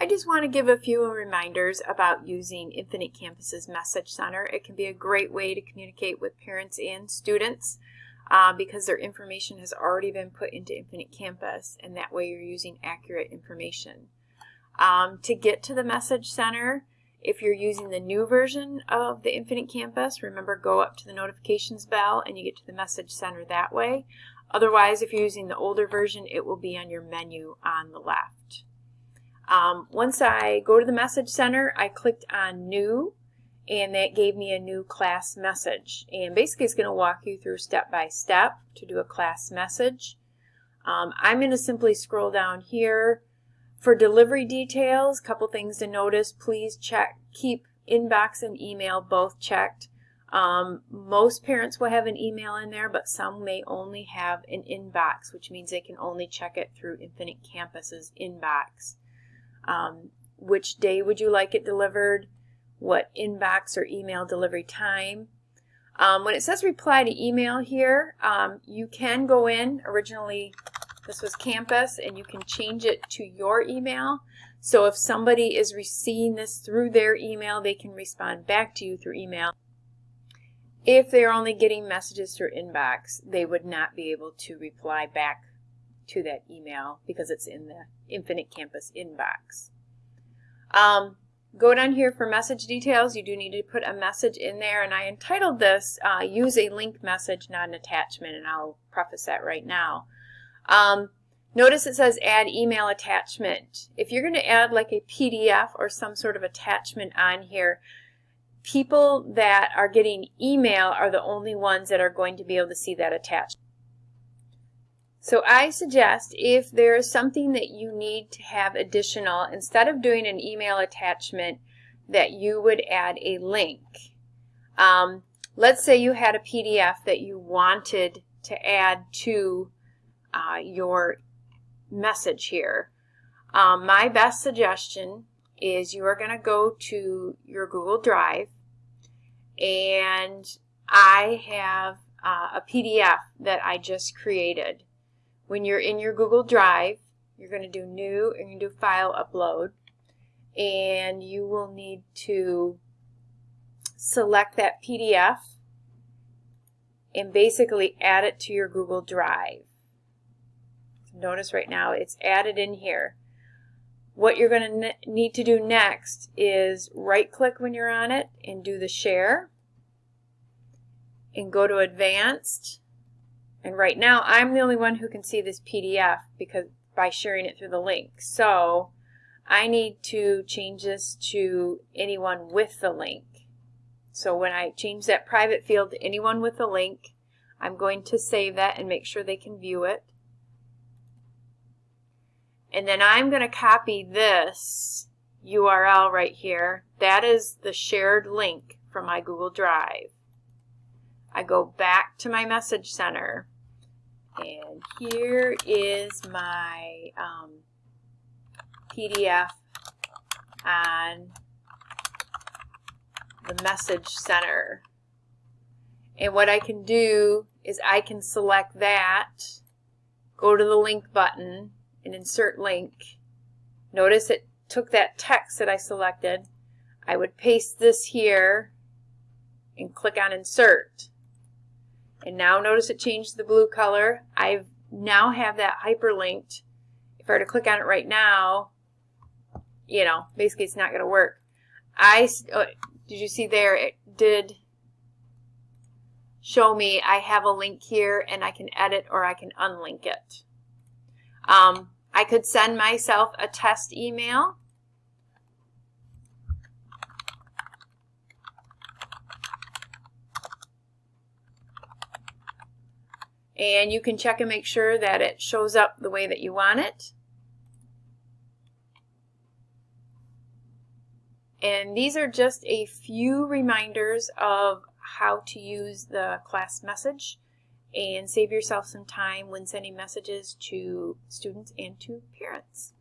I just want to give a few reminders about using Infinite Campus's Message Center. It can be a great way to communicate with parents and students uh, because their information has already been put into Infinite Campus and that way you're using accurate information. Um, to get to the Message Center, if you're using the new version of the Infinite Campus, remember go up to the notifications bell and you get to the Message Center that way. Otherwise, if you're using the older version, it will be on your menu on the left. Um, once I go to the Message Center, I clicked on New, and that gave me a new class message. And basically, it's going to walk you through step by step to do a class message. Um, I'm going to simply scroll down here. For delivery details, a couple things to notice. Please check, keep inbox and email both checked. Um, most parents will have an email in there, but some may only have an inbox, which means they can only check it through Infinite Campus's inbox. Um, which day would you like it delivered? What inbox or email delivery time? Um, when it says reply to email here, um, you can go in. Originally, this was campus, and you can change it to your email. So if somebody is receiving this through their email, they can respond back to you through email. If they're only getting messages through inbox, they would not be able to reply back to that email because it's in the Infinite Campus inbox. Um, go down here for message details. You do need to put a message in there, and I entitled this uh, Use a Link Message, Not an Attachment, and I'll preface that right now. Um, notice it says Add Email Attachment. If you're going to add like a PDF or some sort of attachment on here, people that are getting email are the only ones that are going to be able to see that attachment. So I suggest if there is something that you need to have additional, instead of doing an email attachment, that you would add a link. Um, let's say you had a PDF that you wanted to add to uh, your message here. Um, my best suggestion is you are going to go to your Google Drive and I have uh, a PDF that I just created. When you're in your Google Drive, you're going to do new and you do file upload and you will need to select that PDF and basically add it to your Google Drive. Notice right now it's added in here. What you're going to need to do next is right click when you're on it and do the share and go to advanced and right now I'm the only one who can see this PDF because by sharing it through the link so I need to change this to anyone with the link so when I change that private field to anyone with the link I'm going to save that and make sure they can view it and then I'm going to copy this URL right here. That is the shared link from my Google Drive. I go back to my message center and here is my um, PDF on the message center. And what I can do is I can select that, go to the link button, and insert link. Notice it took that text that I selected. I would paste this here and click on insert. And now notice it changed the blue color. I now have that hyperlinked. If I were to click on it right now, you know, basically it's not going to work. I, uh, did you see there, it did show me I have a link here and I can edit or I can unlink it. Um, I could send myself a test email. And you can check and make sure that it shows up the way that you want it. And these are just a few reminders of how to use the class message and save yourself some time when sending messages to students and to parents.